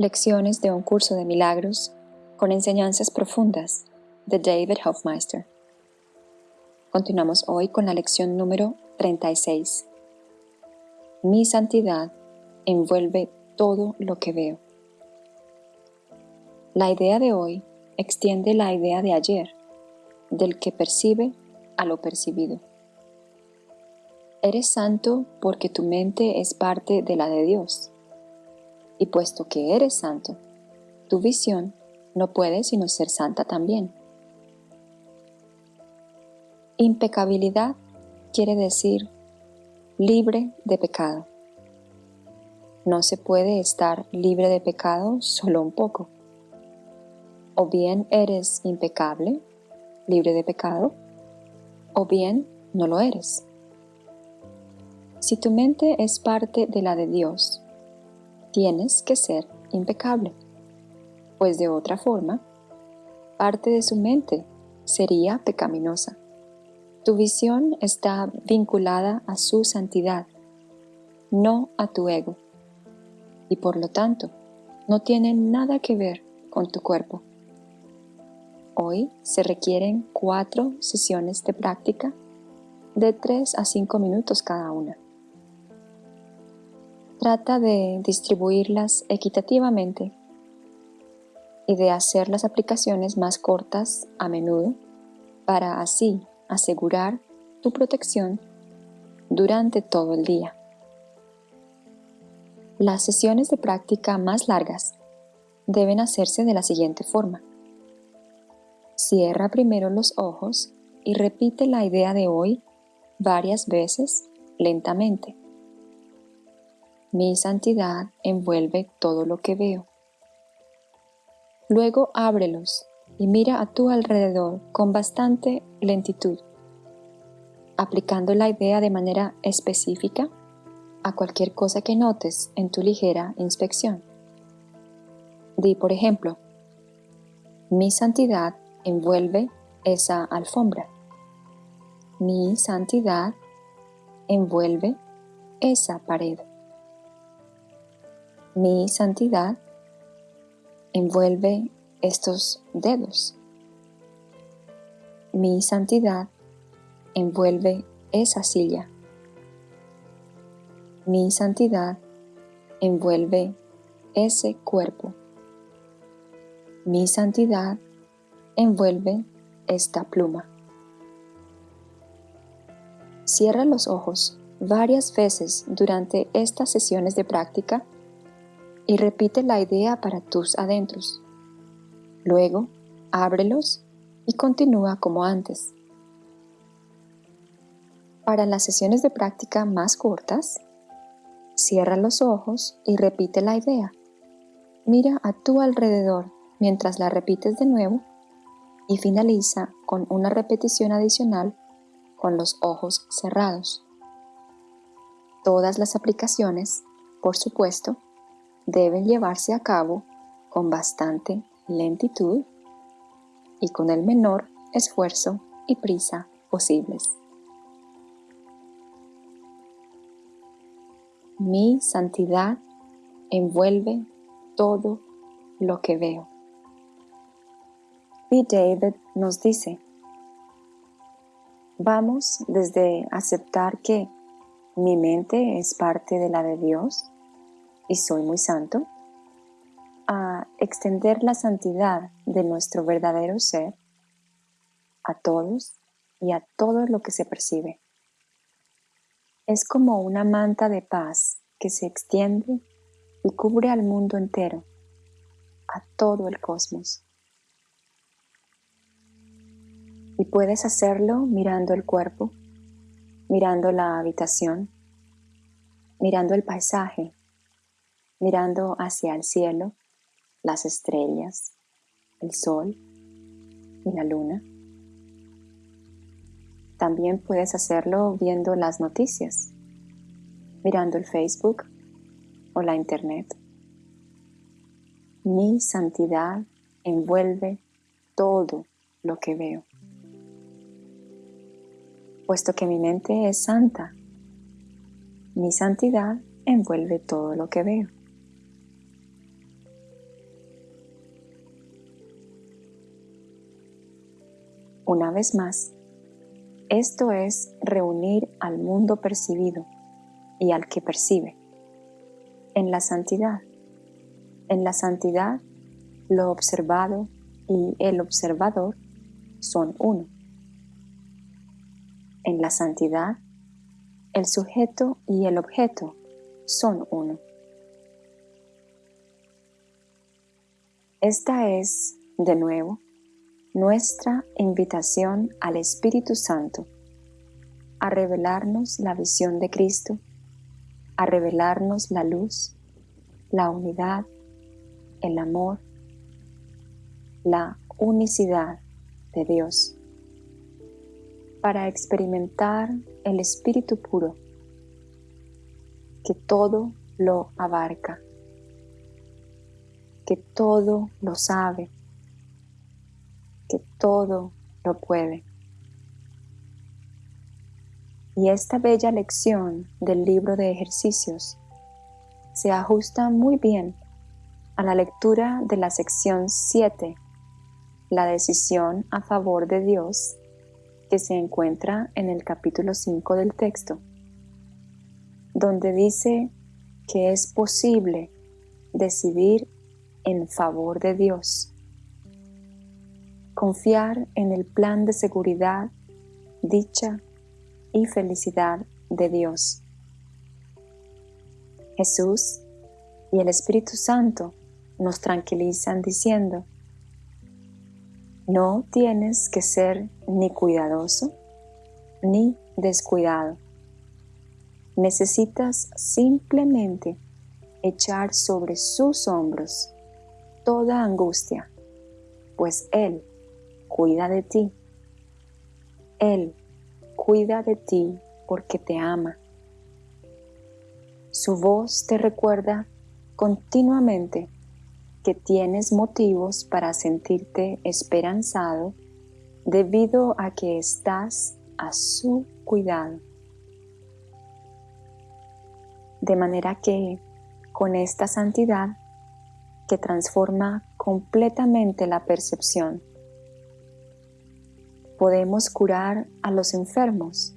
Lecciones de un curso de milagros con enseñanzas profundas de David Hofmeister. Continuamos hoy con la lección número 36. Mi santidad envuelve todo lo que veo. La idea de hoy extiende la idea de ayer, del que percibe a lo percibido. Eres santo porque tu mente es parte de la de Dios. Y puesto que eres santo, tu visión no puede sino ser santa también. Impecabilidad quiere decir libre de pecado. No se puede estar libre de pecado solo un poco. O bien eres impecable, libre de pecado, o bien no lo eres. Si tu mente es parte de la de Dios, tienes que ser impecable, pues de otra forma, parte de su mente sería pecaminosa. Tu visión está vinculada a su santidad, no a tu ego, y por lo tanto no tiene nada que ver con tu cuerpo. Hoy se requieren cuatro sesiones de práctica de 3 a 5 minutos cada una. Trata de distribuirlas equitativamente y de hacer las aplicaciones más cortas a menudo para así asegurar tu protección durante todo el día. Las sesiones de práctica más largas deben hacerse de la siguiente forma. Cierra primero los ojos y repite la idea de hoy varias veces lentamente. Mi santidad envuelve todo lo que veo. Luego ábrelos y mira a tu alrededor con bastante lentitud, aplicando la idea de manera específica a cualquier cosa que notes en tu ligera inspección. Di, por ejemplo, mi santidad envuelve esa alfombra. Mi santidad envuelve esa pared. Mi santidad envuelve estos dedos. Mi santidad envuelve esa silla. Mi santidad envuelve ese cuerpo. Mi santidad envuelve esta pluma. Cierra los ojos varias veces durante estas sesiones de práctica y repite la idea para tus adentros. Luego, ábrelos y continúa como antes. Para las sesiones de práctica más cortas, cierra los ojos y repite la idea. Mira a tu alrededor mientras la repites de nuevo y finaliza con una repetición adicional con los ojos cerrados. Todas las aplicaciones, por supuesto, deben llevarse a cabo con bastante lentitud y con el menor esfuerzo y prisa posibles. Mi santidad envuelve todo lo que veo. Y David nos dice, vamos desde aceptar que mi mente es parte de la de Dios y soy muy santo, a extender la santidad de nuestro verdadero ser a todos y a todo lo que se percibe. Es como una manta de paz que se extiende y cubre al mundo entero, a todo el cosmos. Y puedes hacerlo mirando el cuerpo, mirando la habitación, mirando el paisaje, mirando hacia el cielo, las estrellas, el sol y la luna. También puedes hacerlo viendo las noticias, mirando el Facebook o la Internet. Mi santidad envuelve todo lo que veo. Puesto que mi mente es santa, mi santidad envuelve todo lo que veo. Una vez más, esto es reunir al mundo percibido y al que percibe en la santidad. En la santidad, lo observado y el observador son uno. En la santidad, el sujeto y el objeto son uno. Esta es, de nuevo, nuestra invitación al Espíritu Santo a revelarnos la visión de Cristo, a revelarnos la luz, la unidad, el amor, la unicidad de Dios, para experimentar el Espíritu puro que todo lo abarca, que todo lo sabe, que todo lo puede. Y esta bella lección del libro de ejercicios se ajusta muy bien a la lectura de la sección 7, la decisión a favor de Dios, que se encuentra en el capítulo 5 del texto, donde dice que es posible decidir en favor de Dios, confiar en el plan de seguridad, dicha y felicidad de Dios. Jesús y el Espíritu Santo nos tranquilizan diciendo, no tienes que ser ni cuidadoso ni descuidado. Necesitas simplemente echar sobre sus hombros toda angustia, pues Él cuida de ti. Él cuida de ti porque te ama. Su voz te recuerda continuamente que tienes motivos para sentirte esperanzado debido a que estás a su cuidado. De manera que con esta santidad que transforma completamente la percepción, podemos curar a los enfermos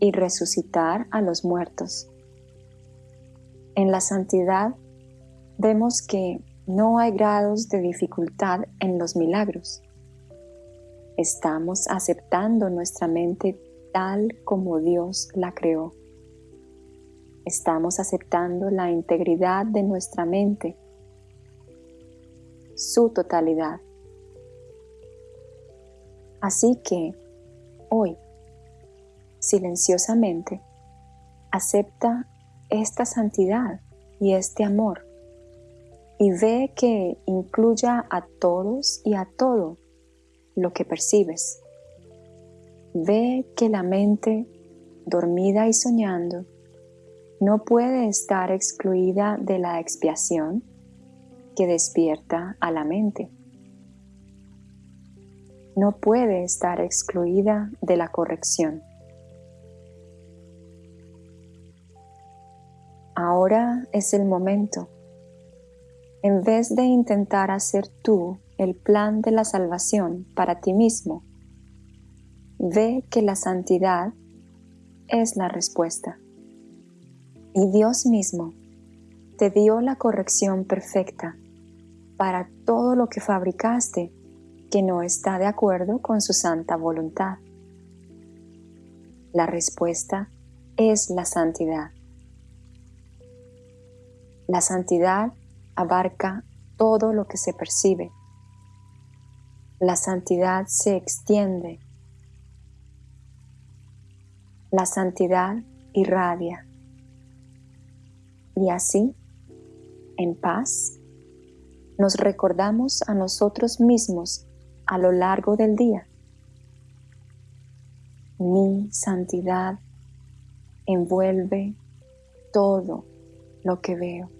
y resucitar a los muertos. En la santidad vemos que no hay grados de dificultad en los milagros. Estamos aceptando nuestra mente tal como Dios la creó. Estamos aceptando la integridad de nuestra mente, su totalidad. Así que, hoy, silenciosamente, acepta esta santidad y este amor y ve que incluya a todos y a todo lo que percibes. Ve que la mente, dormida y soñando, no puede estar excluida de la expiación que despierta a la mente. No puede estar excluida de la corrección. Ahora es el momento en vez de intentar hacer tú el plan de la salvación para ti mismo, ve que la santidad es la respuesta. Y Dios mismo te dio la corrección perfecta para todo lo que fabricaste que no está de acuerdo con su santa voluntad. La respuesta es la santidad. La santidad abarca todo lo que se percibe. La santidad se extiende. La santidad irradia. Y así, en paz, nos recordamos a nosotros mismos a lo largo del día. Mi santidad envuelve todo lo que veo.